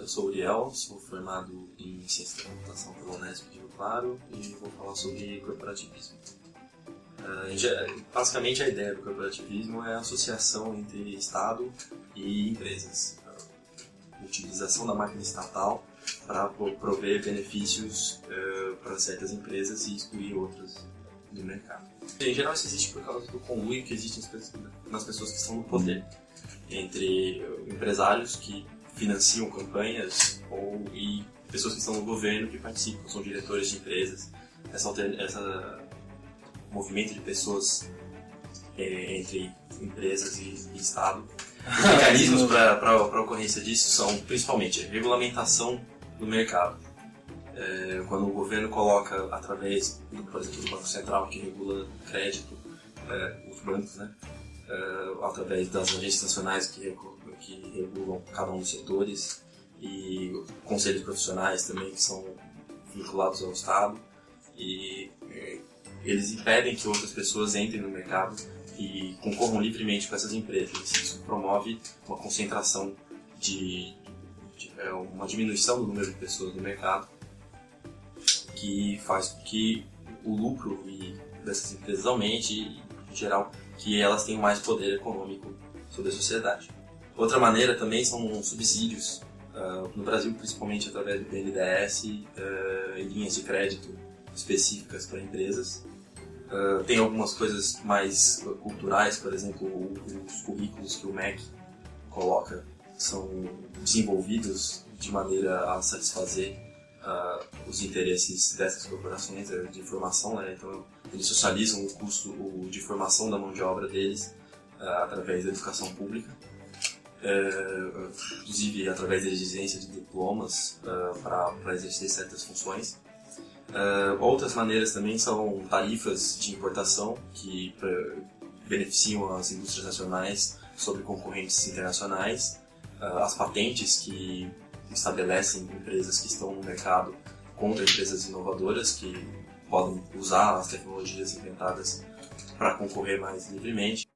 eu sou Uriel, sou formado em Ciência da Computação pela Unesp de Rio Claro e vou falar sobre corporativismo. Uh, basicamente, a ideia do corporativismo é a associação entre Estado e empresas. Utilização da máquina estatal para prover benefícios uh, para certas empresas e excluir outras do mercado. Em geral, isso existe por causa do conluio que existe nas pessoas que estão no poder, entre empresários que financiam campanhas ou e pessoas que estão no governo que participam, são diretores de empresas. Essa, essa movimento de pessoas é, entre empresas e, e Estado. Os mecanismos para a ocorrência disso são principalmente regulamentação do mercado. É, quando o governo coloca, através, do, por exemplo, do Banco Central, que regula crédito, é, os bancos, né, é, através das agências nacionais que, que regulam cada um dos setores, e conselhos profissionais também que são vinculados ao Estado, e é, eles impedem que outras pessoas entrem no mercado e concorram livremente com essas empresas. Isso promove uma concentração de, de, é, uma diminuição do número de pessoas no mercado que faz com que o lucro dessas empresas aumente e, em geral, que elas tenham mais poder econômico sobre a sociedade. Outra maneira também são subsídios, uh, no Brasil principalmente através do BNDES, uh, e linhas de crédito específicas para empresas, Uh, tem algumas coisas mais culturais, por exemplo, os currículos que o MEC coloca são desenvolvidos de maneira a satisfazer os interesses dessas corporações uh, de formação, né? então eles socializam o custo de formação da mão de obra deles através da educação pública, inclusive através da exigência de diplomas para exercer certas funções. Uh, outras maneiras também são tarifas de importação que beneficiam as indústrias nacionais sobre concorrentes internacionais, uh, as patentes que estabelecem empresas que estão no mercado contra empresas inovadoras que podem usar as tecnologias inventadas para concorrer mais livremente.